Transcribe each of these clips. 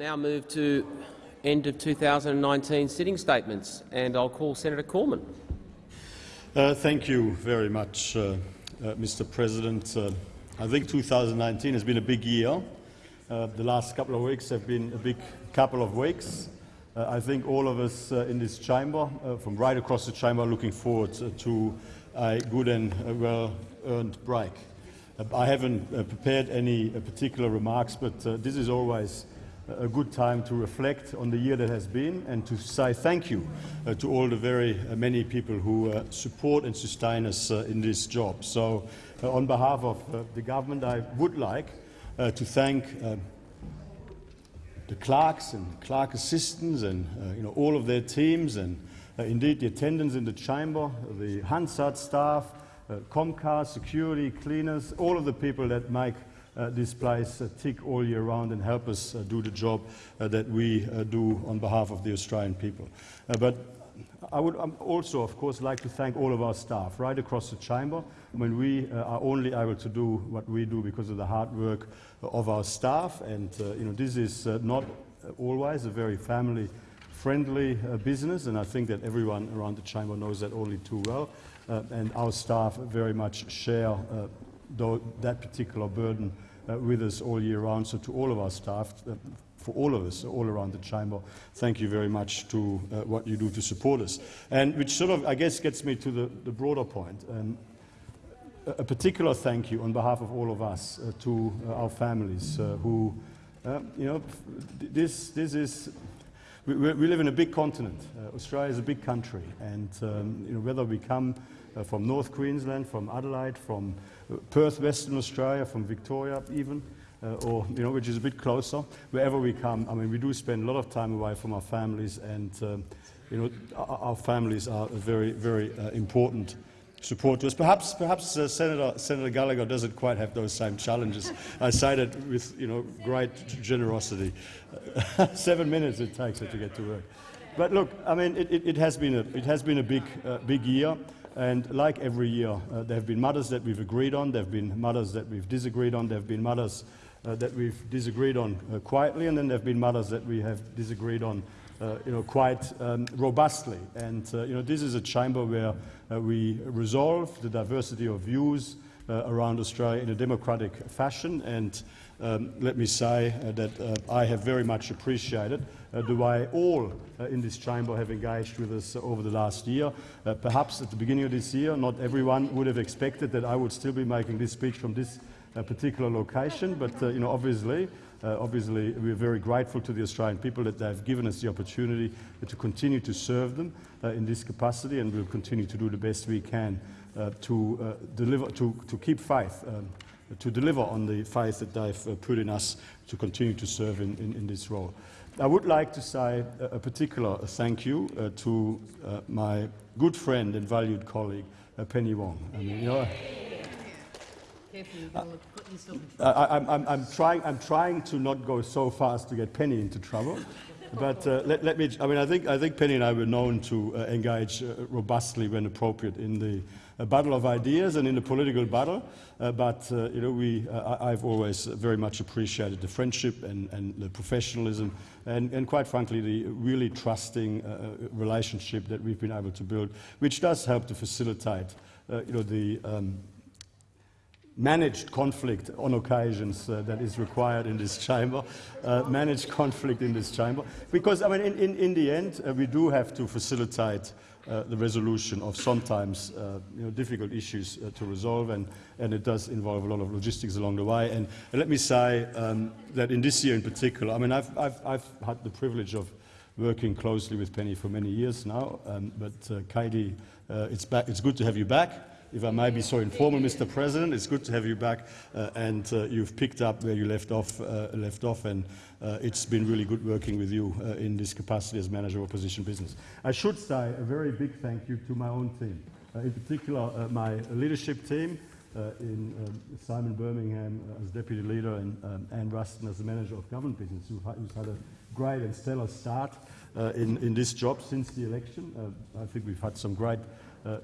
now move to end of 2019 sitting statements, and I'll call Senator Cormann. Uh, thank you very much, uh, uh, Mr. President. Uh, I think 2019 has been a big year. Uh, the last couple of weeks have been a big couple of weeks. Uh, I think all of us in this chamber, from right across the chamber, are looking forward to a good and well-earned break. I haven't prepared any particular remarks, but this is always a good time to reflect on the year that has been and to say thank you uh, to all the very uh, many people who uh, support and sustain us uh, in this job. So uh, on behalf of uh, the government, I would like to thank the clerks and clerk assistants and you know, all of their teams and indeed the attendants in the chamber, the Hansard staff, Comcar, security, cleaners, all of the people that make uh, this place uh, tick all year round and help us uh, do the job that we do on behalf of the Australian people. but I would um, also, of course, like to thank all of our staff right across the chamber. I mean, we uh, are only able to do what we do because of the hard work of our staff, and uh, you know, this is uh, not always a very family-friendly business, and I think that everyone around the chamber knows that only too well. and our staff very much share that particular burden uh, with us all year round. So to all of our staff, uh, for all of us all around the chamber, thank you very much to uh, what you do to support us. And which sort of, I guess, gets me to the, the broader point. Um, a particular thank you on behalf of all of us uh, to uh, our families uh, who, you know, this, this is, we, we, live in a big continent. Australia is a big country, and um, you know, whether we come from North Queensland, from Adelaide, from Perth, Western Australia, from Victoria even, uh, or you know, which is a bit closer. Wherever we come, I mean, we do spend a lot of time away from our families, and um, you know, our, our, families are very, very uh, important support to us. Perhaps, perhaps uh, Senator, Senator Gallagher doesn't quite have those same challenges. I say that with you know, great generosity. Seven minutes it takes to get to work. But look, I mean, it, it, it has been a, it has been a big, uh, big year. And like every year, uh, there have been matters that we've agreed on, there have been matters that we've disagreed on, there have been matters uh, that we've disagreed on uh, quietly, and then there have been matters that we have disagreed on uh, you know, quite um, robustly. And uh, you know, this is a chamber where uh, we resolve the diversity of views around Australia in a democratic fashion. And um, let me say that I have very much appreciated uh, the way all uh, in this chamber have engaged with us over the last year. Uh, perhaps at the beginning of this year, not everyone would have expected that I would still be making this speech from this particular location, but you know, obviously, uh, obviously, we're very grateful to the Australian people that they've given us the opportunity to continue to serve them uh, in this capacity, and we'll continue to do the best we can uh, to deliver, to, to keep faith, um, to deliver on the faith that they've put in us to continue to serve in, in, in this role. I would like to say a, particular thank you uh, to uh, my good friend and valued colleague, uh, Penny Wong. I mean, you know, I, am trying, I'm trying to not go so fast to get Penny into trouble. but uh, let, let, me, I mean, I think, I think Penny and I were known to uh, engage uh, robustly when appropriate in the a battle of ideas and in the political battle. Uh, but uh, you know, we, uh, I've always very much appreciated the friendship and, and the professionalism and, and, quite frankly, the really trusting uh, relationship that we've been able to build, which does help to facilitate uh, you know, the um, managed conflict on occasions uh, that is required in this chamber, uh, managed conflict in this chamber. Because, I mean, in, in, in the end, uh, we do have to facilitate uh, the resolution of sometimes uh, you know, difficult issues uh, to resolve, and, and it does involve a lot of logistics along the way. And, let me say um, that in this year in particular, I mean, I've, I've, I've, had the privilege of working closely with Penny for many years now, um, but Katy, it's, back, it's good to have you back if I may be so informal, Mr. President, it's good to have you back, uh, and uh, you've picked up where you left off, uh, left off and uh, it's been really good working with you uh, in this capacity as manager of opposition business. I should say a very big thank you to my own team, uh, in particular my leadership team, in um, Simon Birmingham as deputy leader and um, Anne Ruston as the manager of government business, who's had a great and stellar start in, in this job since the election. I think we've had some great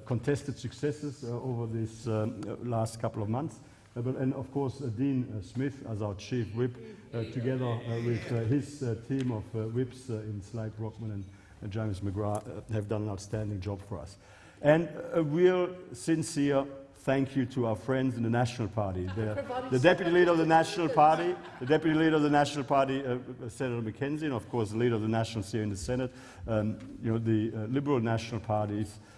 contested successes uh, over these um, last couple of months. uh, but, and of course uh, Dean uh, Smith as our chief whip, uh, together uh, with uh, his uh, team of uh, whips uh, in Slade Brockman and uh, James McGrath, uh, have done an outstanding job for us. And a real sincere thank you to our friends in the National Party. The, the Deputy Leader of the National Party, the Deputy Leader of the National Party, uh, uh, Senator McKenzie, and of course the Leader of the Nationals here in the Senate. Um, you know, the uh, Liberal National Parties uh,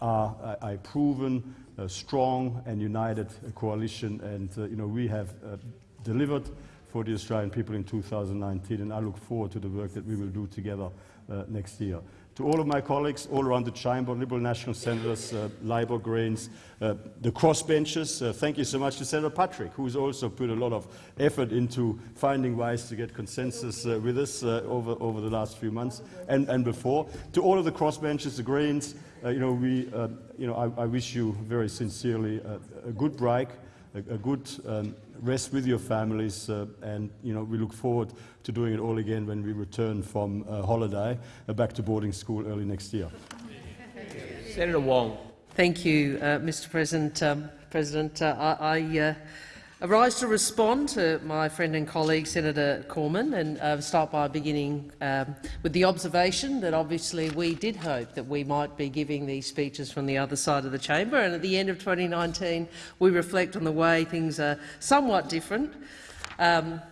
are a, proven, uh, strong and united uh, coalition, and uh, you know, we have uh, delivered for the Australian people in 2019, and I look forward to the work that we will do together uh, next year. To all of my colleagues all around the chamber, Liberal National Senators, uh, Labor, Greens, uh, the crossbenchers, uh, thank you so much to Senator Patrick, who's also put a lot of effort into finding ways to get consensus uh, with us uh, over, over the last few months and, and before. To all of the crossbenchers, the Greens, uh, you know, we, uh, you know, I, I wish you very sincerely uh, a good break, a, a good um, rest with your families, uh, and you know, we look forward to doing it all again when we return from uh, holiday uh, back to boarding school early next year. Senator Wong. Thank you, uh, Mr President. Um, President, uh, I, I rise to respond to my friend and colleague Senator Cormann and uh, start by beginning um, with the observation that obviously we did hope that we might be giving these speeches from the other side of the chamber and at the end of 2019 we reflect on the way things are somewhat different. Um,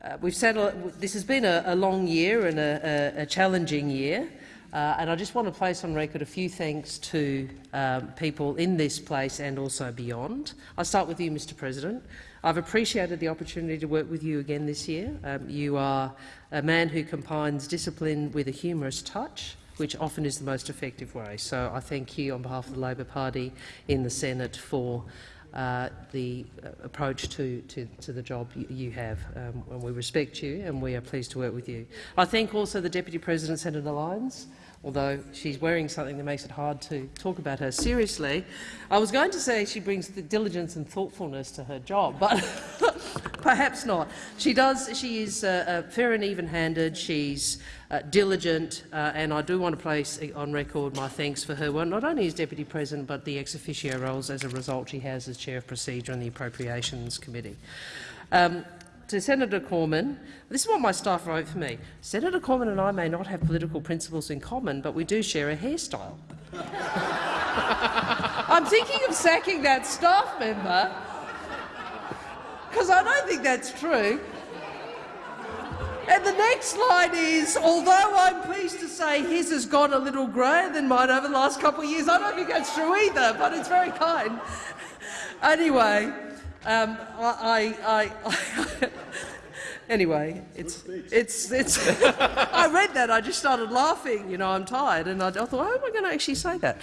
uh, we've said this has been a, a long year and a, a, a challenging year. Uh, and I just want to place on record a few thanks to um, people in this place and also beyond. I'll start with you, Mr President. I've appreciated the opportunity to work with you again this year. Um, you are a man who combines discipline with a humorous touch, which often is the most effective way. So I thank you on behalf of the Labor Party in the Senate for uh, the uh, approach to, to, to, the job you, have. Um, and we respect you and we are pleased to work with you. I thank also the Deputy President, Senator Lyons, although she's wearing something that makes it hard to talk about her seriously. I was going to say she brings the diligence and thoughtfulness to her job, but perhaps not. She does. She is uh, uh, fair and even-handed. She's uh, diligent, uh, and I do want to place on record my thanks for her work, not only as Deputy President, but the ex officio roles as a result she has as Chair of Procedure on the Appropriations Committee. Um, to Senator Cormann, this is what my staff wrote for me. Senator Cormann and I may not have political principles in common, but we do share a hairstyle. I'm thinking of sacking that staff member because I don't think that's true. And the next line is, although I'm pleased to say his has got a little greyer than mine over the last couple of years, I don't think that's true either, but it's very kind. anyway, um, I, I, I anyway, it's, it's, it's, I read that, I just started laughing, you know, I'm tired, and I, I thought, how am I going to actually say that?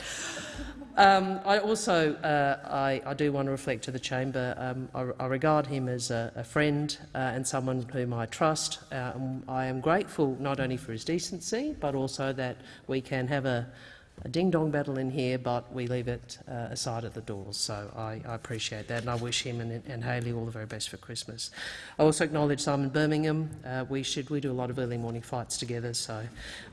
Um, I also uh, I, I, do want to reflect to the chamber. Um, I, I, regard him as a, a friend uh, and someone whom I trust. Uh, I am grateful not only for his decency, but also that we can have a, a ding-dong battle in here, but we leave it uh, aside at the doors. So I, I, appreciate that, and I wish him and, and Hayley all the very best for Christmas. I also acknowledge Simon Birmingham. Uh, we should we do a lot of early morning fights together, so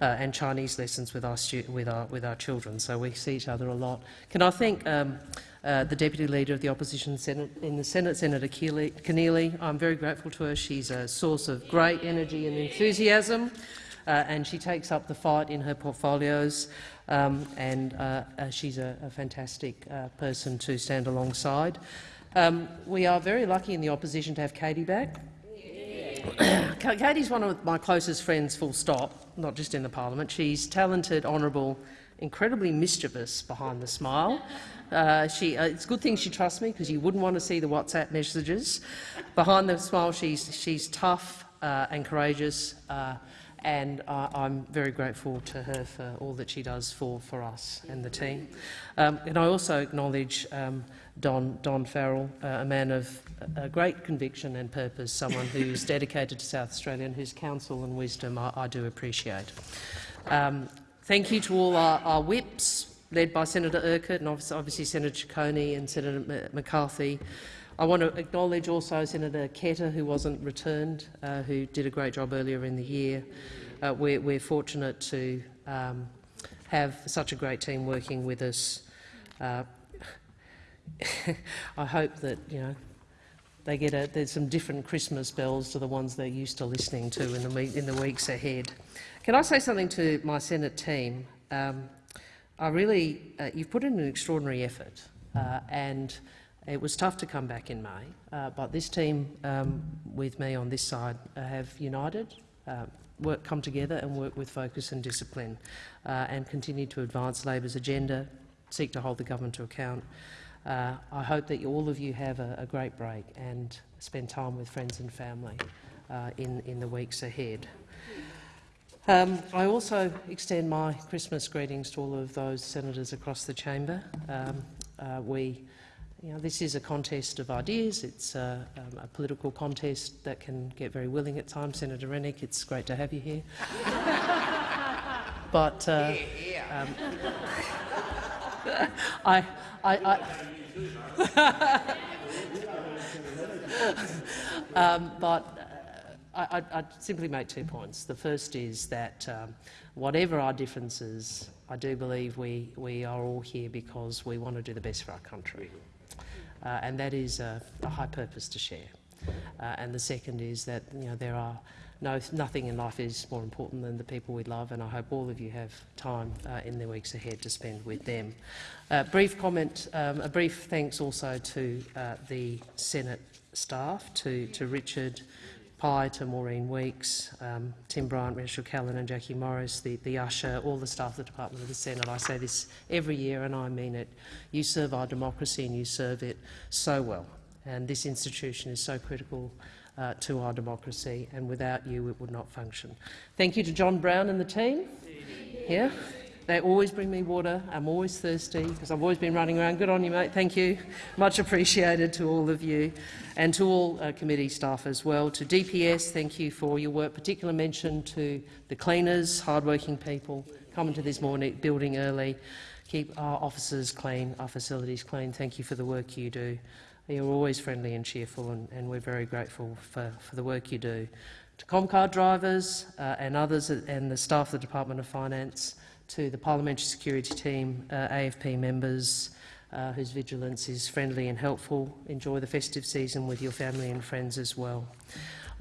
uh, and Chinese lessons with our with our with our children. So we see each other a lot. Can I thank? Um, uh, the Deputy Leader of the Opposition Senate, in the Senate, Senator Keneally. I'm very grateful to her. She's a source of great energy and enthusiasm, and she takes up the fight in her portfolios um, and uh, uh, she's a, a fantastic uh, person to stand alongside. Um, we are very lucky in the opposition to have Katy back. Katy's one of my closest friends, full stop, not just in the parliament. She's talented, honourable, incredibly mischievous behind the smile. Uh, she, uh, it's a good thing she trusts me because you wouldn't want to see the WhatsApp messages. Behind the smile, she's, she's tough uh, and courageous and uh, I'm very grateful to her for all that she does for, for us and the team. Um, and I also acknowledge um, Don, Don Farrell, uh, a man of a great conviction and purpose, someone who's dedicated to South Australia and whose counsel and wisdom I, I do appreciate. Um, thank you to all our, our whips, led by Senator Urquhart and obviously Senator Ciccone and Senator McCarthy. I want to acknowledge also Senator Ketter, who wasn't returned, uh, who did a great job earlier in the year. Uh, we're, we're, fortunate to um, have such a great team working with us. Uh, I hope that you know they get a, there's some different Christmas bells to the ones they're used to listening to in the, in the weeks ahead. Can I say something to my Senate team? Um, I really, uh, you've put in an extraordinary effort, uh, and it was tough to come back in May, uh, but this team um, with me on this side uh, have united, uh, work, come together and work with focus and discipline, uh, and continue to advance Labor's agenda, seek to hold the government to account. Uh, I hope that you, all of you have a, a great break and spend time with friends and family uh, in, in the weeks ahead. Um, I also extend my Christmas greetings to all of those senators across the chamber. Um, we, you know, this is a contest of ideas. It's uh, um, a political contest that can get very willing at times. Senator Rennick, it's great to have you here. but uh, um, I, I, I um, but uh, I, I'd simply make two points. The first is that um, whatever our differences, I do believe we, we are all here because we want to do the best for our country. Uh, and that is a, a high purpose to share. Uh, and the second is that you know, there are no, nothing in life is more important than the people we love, and I hope all of you have time uh, in the weeks ahead to spend with them. Uh, brief comment, um, a brief thanks also to uh, the Senate staff, to, to Richard Pye, to Maureen Weeks, um, Tim Bryant, Rachel Callan and Jackie Morris, the, the usher, all the staff of the Department of the Senate. I say this every year and I mean it. You serve our democracy and you serve it so well. And this institution is so critical uh, to our democracy, and without you it would not function. Thank you to John Brown and the team. Yeah. They always bring me water. I'm always thirsty because I've always been running around. Good on you, mate. Thank you. Much appreciated to all of you and to all uh, committee staff as well. To DPS, thank you for your work. Particular mention to the cleaners, hardworking people coming to this morning, building early. Keep our offices clean, our facilities clean. Thank you for the work you do. You're always friendly and cheerful, and, and we're very grateful for, for the work you do. To Comcar drivers uh, and others and the staff of the Department of Finance, to the Parliamentary Security Team, uh, AFP members, uh, whose vigilance is friendly and helpful. Enjoy the festive season with your family and friends as well.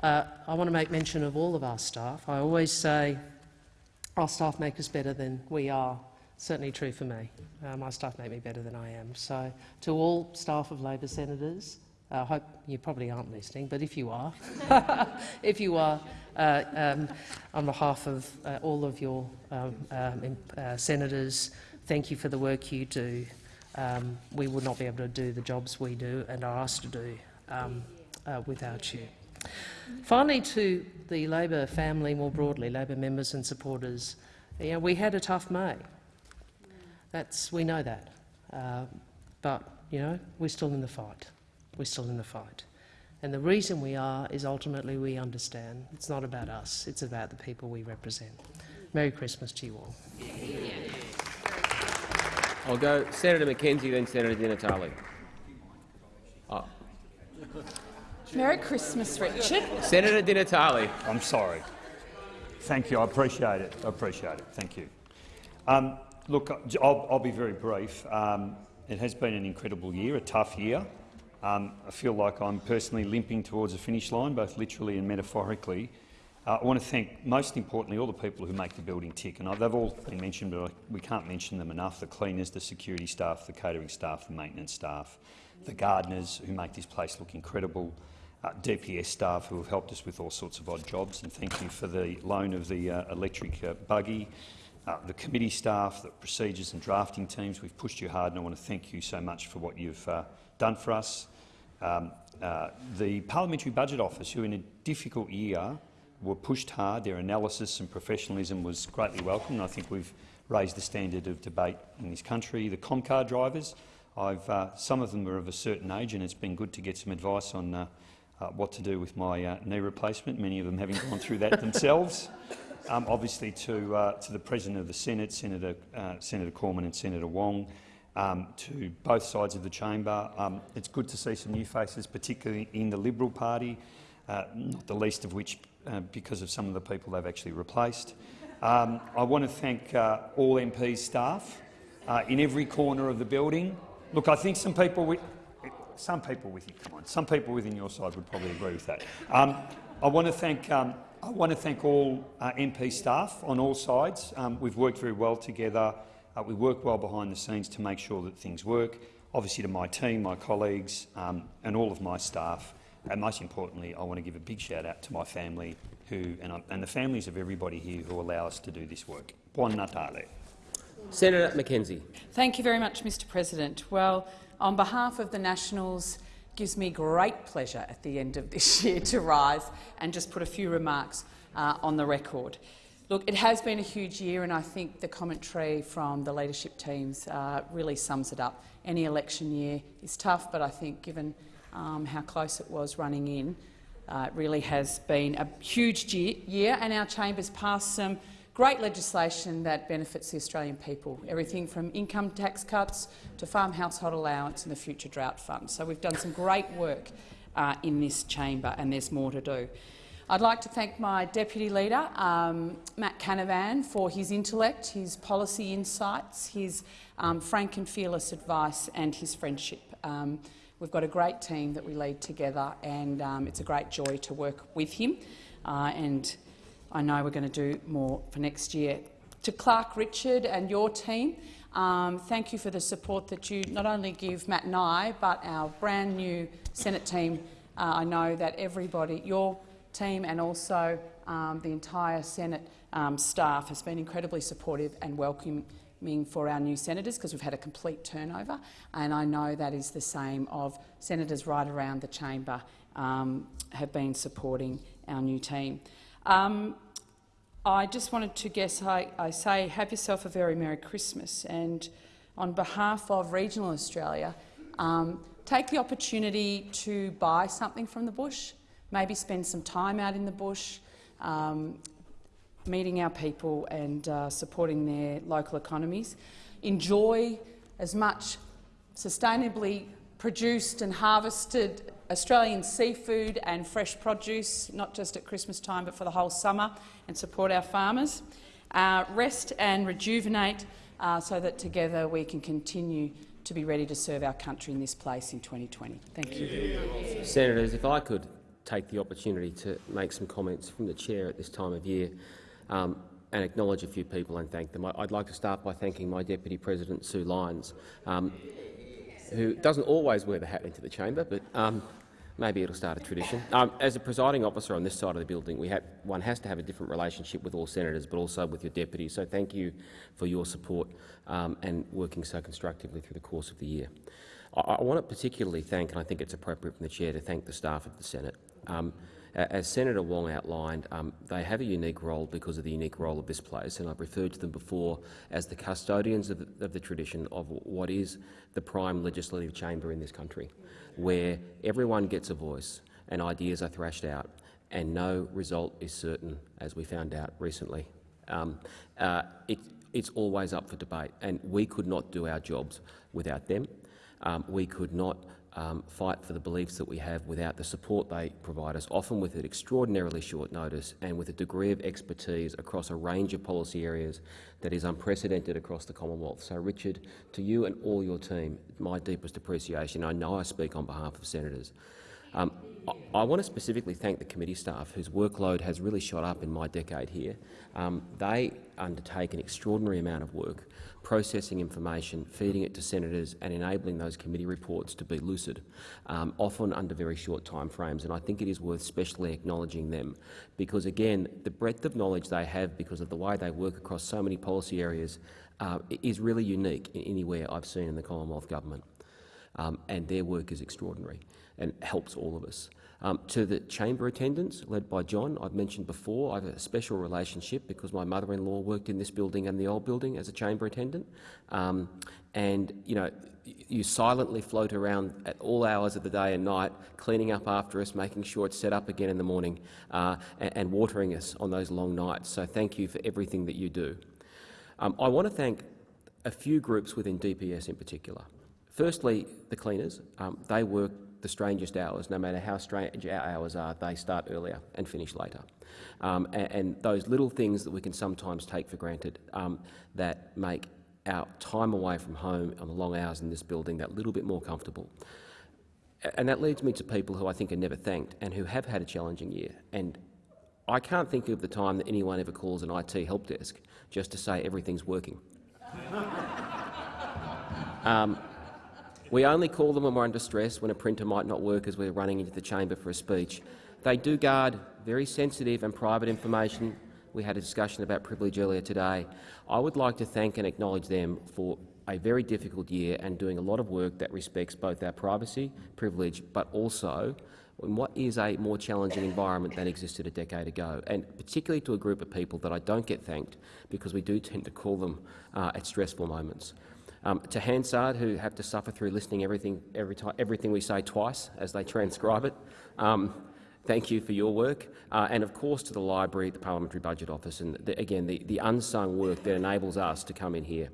Uh, I want to make mention of all of our staff. I always say our staff make us better than we are certainly true for me. Uh, my staff make me better than I am. So to all staff of Labor senators, I hope you probably aren't listening, but if you are, if you are, uh, um, on behalf of uh, all of your um, um, uh, senators, thank you for the work you do. Um, we would not be able to do the jobs we do and are asked to do um, uh, without you. Finally, to the Labor family more broadly, Labor members and supporters, you know, we had a tough May. That's, we know that. Uh, but, you know, we're still in the fight. We're still in the fight. And the reason we are is ultimately we understand it's not about us, it's about the people we represent. Merry Christmas to you all. I'll go Senator McKenzie, then Senator Di Natale. Oh. Merry Christmas, Richard. Senator Di Natale. I'm sorry. Thank you. I appreciate it. I appreciate it. Thank you. Um, Look, I'll, I'll, be very brief. Um, it has been an incredible year, a tough year. Um, I feel like I'm personally limping towards a finish line, both literally and metaphorically. Uh, I want to thank, most importantly, all the people who make the building tick. And they've all been mentioned, but we can't mention them enough. The cleaners, the security staff, the catering staff, the maintenance staff, the gardeners who make this place look incredible, uh, DPS staff who have helped us with all sorts of odd jobs. And thank you for the loan of the uh, electric uh, buggy uh, the committee staff, the procedures and drafting teams. We've pushed you hard and I want to thank you so much for what you've uh, done for us. Um, uh, the Parliamentary Budget Office, who in a difficult year were pushed hard, their analysis and professionalism was greatly welcomed. I think we've raised the standard of debate in this country. The Comcar drivers, I've, uh, some of them are of a certain age and it's been good to get some advice on uh, uh, what to do with my knee replacement, many of them having gone through that themselves um, obviously to, uh, to the President of the Senate, Senator, uh, Senator Cormann and Senator Wong, um, to both sides of the chamber. Um, it's good to see some new faces, particularly in the Liberal Party, uh, not the least of which uh, because of some of the people they've actually replaced. Um, I want to thank uh, all MPs staff uh, in every corner of the building. Look, I think some people some people within come on, some people within your side would probably agree with that. Um, I want to thank um, I want to thank all uh, MP staff on all sides. Um, we've worked very well together. Uh, we work well behind the scenes to make sure that things work. Obviously, to my team, my colleagues, um, and all of my staff. And most importantly, I want to give a big shout out to my family, who and, I, and the families of everybody here who allow us to do this work. Buon Natale. Senator McKenzie. Thank you very much, Mr President. Well, on behalf of the Nationals, it gives me great pleasure at the end of this year to rise and just put a few remarks uh, on the record. Look, it has been a huge year, and I think the commentary from the leadership teams uh, really sums it up. Any election year is tough, but I think given um, how close it was running in, uh, it really has been a huge year, and our chamber's passed some great legislation that benefits the Australian people, everything from income tax cuts to farm household allowance and the future drought fund. So we've done some great work uh, in this chamber, and there's more to do. I'd like to thank my deputy leader, um, Matt Canavan, for his intellect, his policy insights, his um, frank and fearless advice and his friendship. Um, we've got a great team that we lead together, and um, it's a great joy to work with him. Uh, and I know we're going to do more for next year. To Clerk Richard and your team, um, thank you for the support that you not only give Matt and I, but our brand new Senate team. Uh, I know that everybody, your team and also um, the entire Senate um, staff has been incredibly supportive and welcoming for our new senators because we've had a complete turnover, and I know that is the same of senators right around the chamber um, have been supporting our new team. Um, I just wanted to guess, I, I, say have yourself a very Merry Christmas. And on behalf of regional Australia, um, take the opportunity to buy something from the bush, maybe spend some time out in the bush, um, meeting our people and uh, supporting their local economies. Enjoy as much sustainably produced and harvested Australian seafood and fresh produce, not just at Christmas time but for the whole summer, and support our farmers. Uh, rest and rejuvenate uh, so that together we can continue to be ready to serve our country in this place in 2020. Thank you. Senators, if I could take the opportunity to make some comments from the chair at this time of year um, and acknowledge a few people and thank them. I'd like to start by thanking my Deputy President, Sue Lyons, um, who doesn't always wear the hat into the chamber, but um, maybe it'll start a tradition. Um, as a presiding officer on this side of the building, we have, one has to have a different relationship with all senators, but also with your deputies. So thank you for your support um, and working so constructively through the course of the year. I, I want to particularly thank, and I think it's appropriate from the chair to thank the staff of the Senate. Um, as Senator Wong outlined, um, they have a unique role because of the unique role of this place, and I've referred to them before as the custodians of the, of the tradition of what is the prime legislative chamber in this country, where everyone gets a voice and ideas are thrashed out, and no result is certain, as we found out recently. Um, uh, it, it's always up for debate, and we could not do our jobs without them. Um, we could not um, fight for the beliefs that we have without the support they provide us, often with an extraordinarily short notice and with a degree of expertise across a range of policy areas that is unprecedented across the Commonwealth. So, Richard, to you and all your team, my deepest appreciation. I know I speak on behalf of senators. Um, I, I want to specifically thank the committee staff whose workload has really shot up in my decade here. Um, they undertake an extraordinary amount of work processing information, feeding it to senators and enabling those committee reports to be lucid, um, often under very short timeframes. And I think it is worth specially acknowledging them because, again, the breadth of knowledge they have because of the way they work across so many policy areas uh, is really unique in anywhere I've seen in the Commonwealth Government. Um, and their work is extraordinary and helps all of us. Um, to the chamber attendants, led by John, I've mentioned before, I have a special relationship because my mother-in-law worked in this building and the old building as a chamber attendant. Um, and, you know, you silently float around at all hours of the day and night, cleaning up after us, making sure it's set up again in the morning, uh, and, and, watering us on those long nights. So thank you for everything that you do. Um, I want to thank a few groups within DPS in particular. Firstly, the cleaners. Um, they work the strangest hours, no matter how strange our hours are, they start earlier and finish later. Um, and, and, those little things that we can sometimes take for granted um, that make our time away from home on the long hours in this building that little bit more comfortable. And that leads me to people who I think are never thanked and who have had a challenging year. And I can't think of the time that anyone ever calls an IT help desk just to say everything's working. um, we only call them when we're under stress, when a printer might not work as we're running into the chamber for a speech. They do guard very sensitive and private information. We had a discussion about privilege earlier today. I would like to thank and acknowledge them for a very difficult year and doing a lot of work that respects both our privacy, privilege, but also in what is a more challenging environment than existed a decade ago, and particularly to a group of people that I don't get thanked because we do tend to call them uh, at stressful moments. Um, to Hansard, who have to suffer through listening everything, every time, everything we say twice as they transcribe it, um, thank you for your work. Uh, and of course to the Library, the Parliamentary Budget Office, and the, again the, the unsung work that enables us to come in here.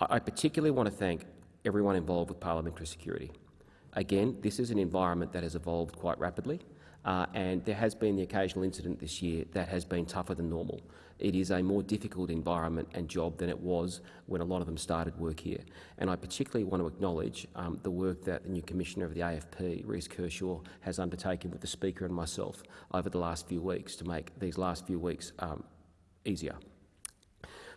I, I particularly want to thank everyone involved with parliamentary security. Again, this is an environment that has evolved quite rapidly, uh, and there has been the occasional incident this year that has been tougher than normal. It is a more difficult environment and job than it was when a lot of them started work here. And I particularly want to acknowledge um, the work that the new Commissioner of the AFP, Reece Kershaw, has undertaken with the Speaker and myself over the last few weeks to make these last few weeks um, easier.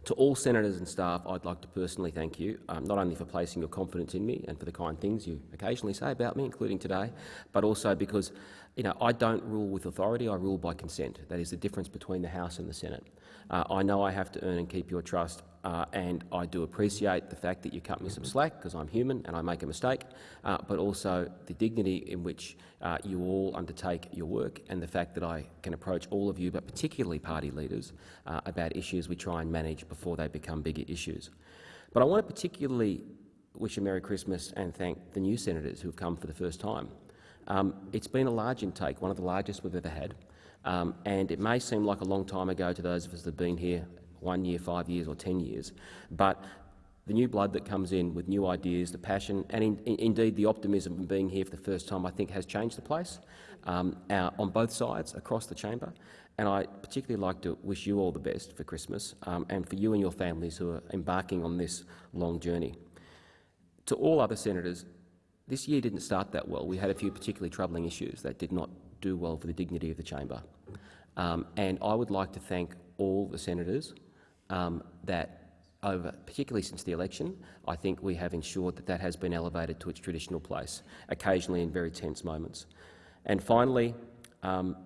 To all senators and staff, I'd like to personally thank you, um, not only for placing your confidence in me and for the kind things you occasionally say about me, including today, but also because you know, I don't rule with authority, I rule by consent. That is the difference between the House and the Senate. Uh, I know I have to earn and keep your trust, uh, and I do appreciate the fact that you cut me some slack, because I'm human and I make a mistake, uh, but also the dignity in which uh, you all undertake your work and the fact that I can approach all of you, but particularly party leaders, uh, about issues we try and manage before they become bigger issues. But I want to particularly wish a Merry Christmas and thank the new senators who have come for the first time. Um, it's been a large intake, one of the largest we've ever had. Um, and it may seem like a long time ago to those of us that have been here one year, five years or ten years, but the new blood that comes in with new ideas, the passion and in, in, indeed the optimism of being here for the first time I think has changed the place um, our, on both sides across the chamber. And I particularly like to wish you all the best for Christmas um, and for you and your families who are embarking on this long journey. To all other senators, this year didn't start that well. We had a few particularly troubling issues that did not do well for the dignity of the chamber. Um, and I would like to thank all the senators um, that over, particularly since the election, I think we have ensured that that has been elevated to its traditional place, occasionally in very tense moments. And finally, um,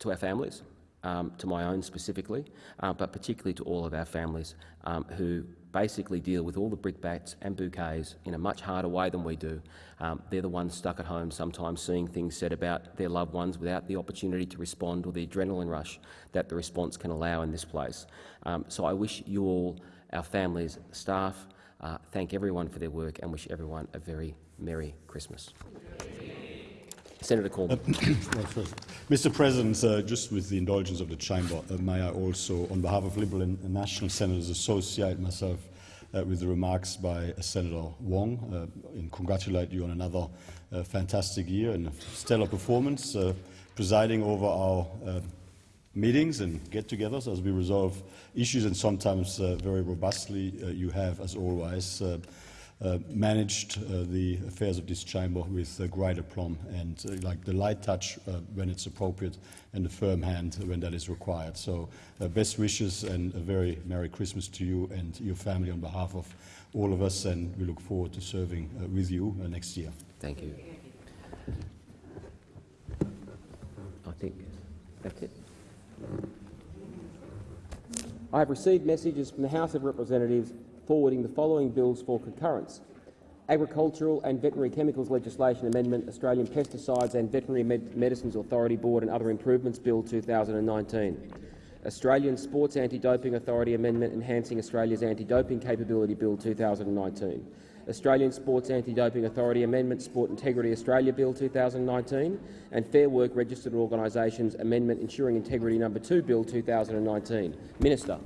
to our families, um, to my own specifically, uh, but particularly to all of our families um, who basically deal with all the brickbats and bouquets in a much harder way than we do. Um, they're the ones stuck at home, sometimes seeing things said about their loved ones without the opportunity to respond or the adrenaline rush that the response can allow in this place. Um, so I wish you all, our families, staff, uh, thank everyone for their work and wish everyone a very Merry Christmas. Senator Cormann. Mr President, uh, just with the indulgence of the Chamber, uh, may I also, on behalf of Liberal and National Senators, associate myself uh, with the remarks by Senator Wong. Uh, and congratulate you on another uh, fantastic year and stellar performance, uh, presiding over our meetings and get-togethers as we resolve issues, and sometimes very robustly you have, as always, uh, managed uh, the affairs of this chamber with uh, great aplomb and uh, like the light touch uh, when it's appropriate and the firm hand when that is required. So uh, best wishes and a very Merry Christmas to you and your family on behalf of all of us and we look forward to serving with you next year. Thank you. I think that's it. I have received messages from the House of Representatives forwarding the following bills for concurrence. Agricultural and Veterinary Chemicals Legislation Amendment, Australian Pesticides and Veterinary Med Medicines Authority Board and Other Improvements Bill 2019. Australian Sports Anti-Doping Authority Amendment Enhancing Australia's Anti-Doping Capability Bill 2019. Australian Sports Anti-Doping Authority Amendment Sport Integrity Australia Bill 2019 and Fair Work Registered Organisations Amendment Ensuring Integrity No. 2 Bill 2019. Minister.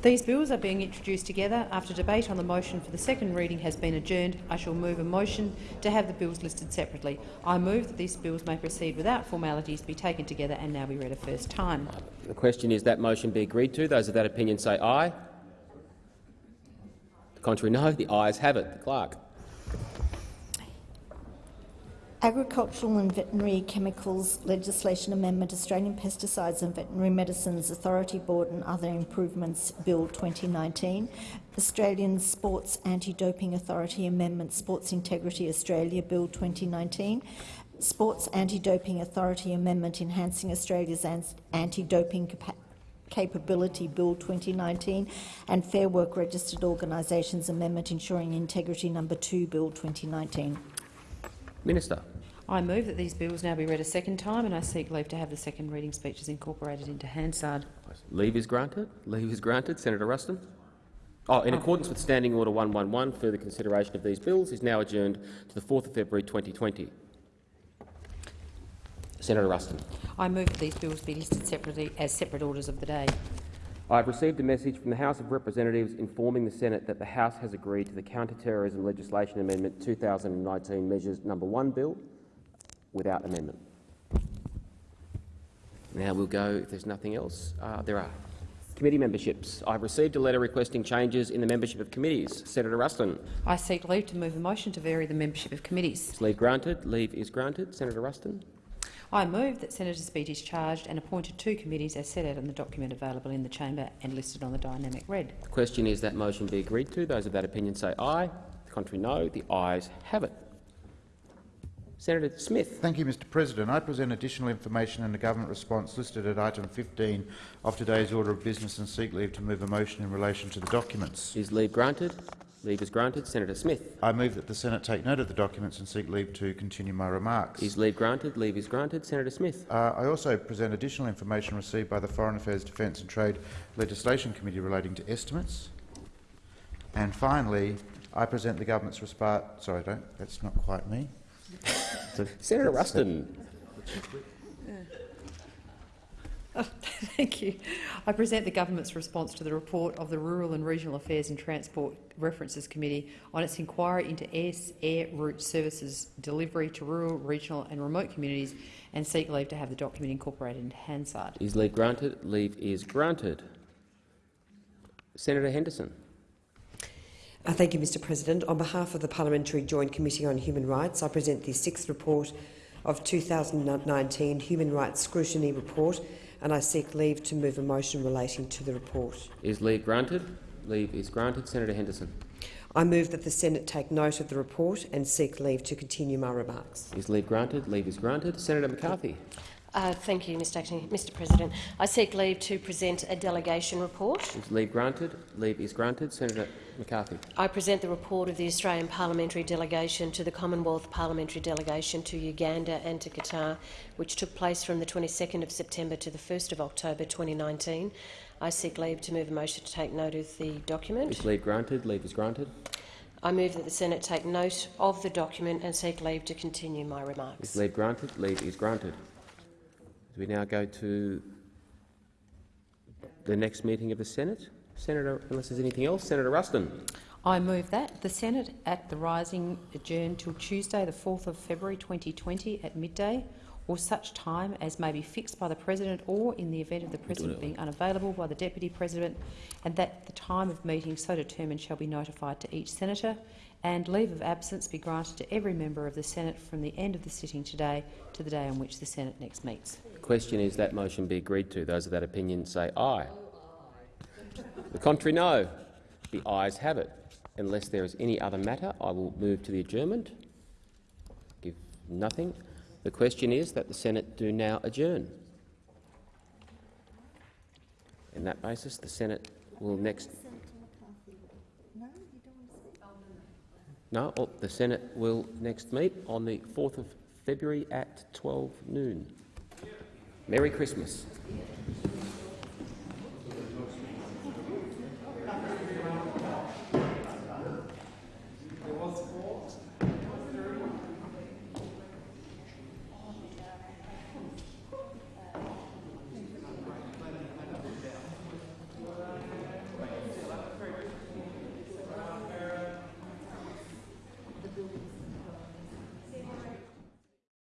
These bills are being introduced together. After debate on the motion for the second reading has been adjourned, I shall move a motion to have the bills listed separately. I move that these bills may proceed without formalities, be taken together and now be read a first time. The question is that motion be agreed to. Those of that opinion say aye. The contrary, no. The ayes have it. The clerk. Agricultural and Veterinary Chemicals Legislation Amendment Australian Pesticides and Veterinary Medicines Authority Board and Other Improvements Bill 2019, Australian Sports Anti-Doping Authority Amendment Sports Integrity Australia Bill 2019, Sports Anti-Doping Authority Amendment Enhancing Australia's Anti-Doping Capa- Capability Bill 2019 and Fair Work Registered Organisations Amendment Ensuring Integrity Number 2 Bill 2019. Minister. I move that these bills now be read a second time and I seek leave to have the second reading speeches incorporated into Hansard. Leave is granted. Leave is granted. Senator Ruston. Oh, in oh. accordance with Standing Order 111, further consideration of these bills is now adjourned to the 4th of February 2020. Senator Ruston. I move that these bills be listed separately as separate orders of the day. I have received a message from the House of Representatives informing the Senate that the House has agreed to the Counter-Terrorism Legislation Amendment 2019 Measures Number 1 Bill without amendment. Now we'll go, if there's nothing else, uh, there are committee memberships. I've received a letter requesting changes in the membership of committees. Senator Ruston. I seek leave to move a motion to vary the membership of committees. Is leave granted? Leave is granted. Senator Ruston. I move that senators be discharged and appointed to committees as set out in the document available in the chamber and listed on the dynamic red. The question is that motion be agreed to. Those of that opinion say aye. The contrary no. The ayes have it. Senator Smith. Thank you, Mr President. I present additional information in the government response listed at item 15 of today's order of business and seek leave to move a motion in relation to the documents. Is leave granted? Leave is granted. Senator Smith. I move that the Senate take note of the documents and seek leave to continue my remarks. Is leave granted? Leave is granted. Senator Smith. Uh, I also present additional information received by the Foreign Affairs, Defence and Trade Legislation Committee relating to estimates. And finally, I present the government's response. Sorry, don't. That's not quite me. Senator Ruston. Thank you. I present the government's response to the report of the Rural and Regional Affairs and Transport References Committee on its inquiry into air, air route services delivery to rural, regional and remote communities and seek leave to have the document incorporated into Hansard. Is leave granted? Leave is granted. Senator Henderson. Uh, thank you, Mr President. On behalf of the Parliamentary Joint Committee on Human Rights, I present the sixth report of 2019 Human Rights Scrutiny Report and I seek leave to move a motion relating to the report. Is leave granted? Leave is granted. Senator Henderson. I move that the Senate take note of the report and seek leave to continue my remarks. Is leave granted? Leave is granted. Senator McCarthy. Uh, thank you, Mr. Acting, Mr. President. I seek leave to present a delegation report. Is leave granted? Leave is granted. Senator McCarthy. I present the report of the Australian Parliamentary Delegation to the Commonwealth Parliamentary Delegation to Uganda and to Qatar, which took place from the 22nd of September to the 1st of October 2019. I seek leave to move a motion to take note of the document. Is leave granted? Leave is granted. I move that the Senate take note of the document and seek leave to continue my remarks. Is leave granted? Leave is granted. We now go to the next meeting of the Senate? Senator, unless there's anything else, Senator Ruston. I move that the Senate at the Rising adjourn till Tuesday, the 4th of February 2020 at midday or such time as may be fixed by the President or, in the event of the President being unavailable, by the Deputy President, and that the time of meeting so determined shall be notified to each Senator, and leave of absence be granted to every member of the Senate from the end of the sitting today to the day on which the Senate next meets. The question is that motion be agreed to. Those of that opinion say aye. The contrary, no. The ayes have it. Unless there is any other matter, I will move to the adjournment. Give nothing. The question is that the Senate do now adjourn. In that basis, the Senate will next. No, oh, the Senate will next meet on the 4th of February at 12 noon. Merry Christmas.